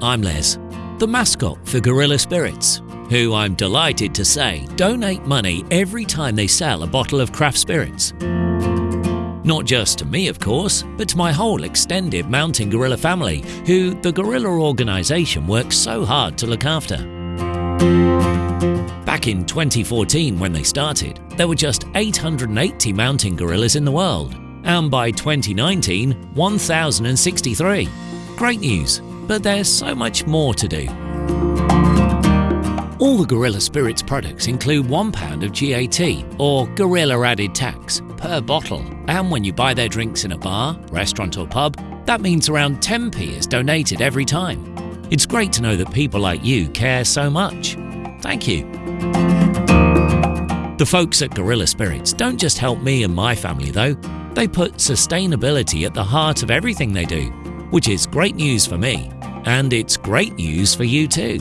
I'm Les, the mascot for Gorilla Spirits, who I'm delighted to say donate money every time they sell a bottle of craft spirits. Not just to me, of course, but to my whole extended Mountain Gorilla family, who the Gorilla organisation works so hard to look after. Back in 2014, when they started, there were just 880 mountain gorillas in the world, and by 2019, 1,063. Great news, but there's so much more to do. All the Gorilla Spirits products include £1 of GAT, or Gorilla Added Tax, per bottle. And when you buy their drinks in a bar, restaurant, or pub, that means around 10p is donated every time. It's great to know that people like you care so much. Thank you. The folks at Gorilla Spirits don't just help me and my family, though. They put sustainability at the heart of everything they do, which is great news for me, and it's great news for you too.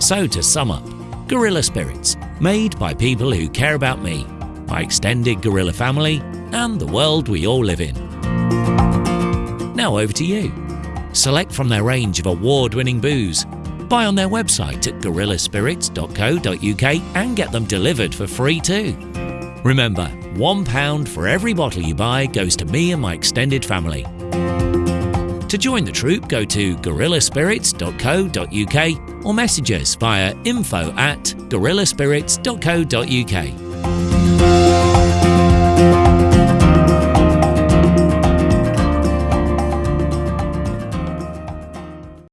So, to sum up, Gorilla Spirits, made by people who care about me, my extended gorilla family, and the world we all live in. Now over to you. Select from their range of award winning booze. Buy on their website at gorillaspirits.co.uk and get them delivered for free too. Remember, £1 for every bottle you buy goes to me and my extended family. To join the troop, go to gorillaspirits.co.uk or message us via info at gorillaspirits.co.uk.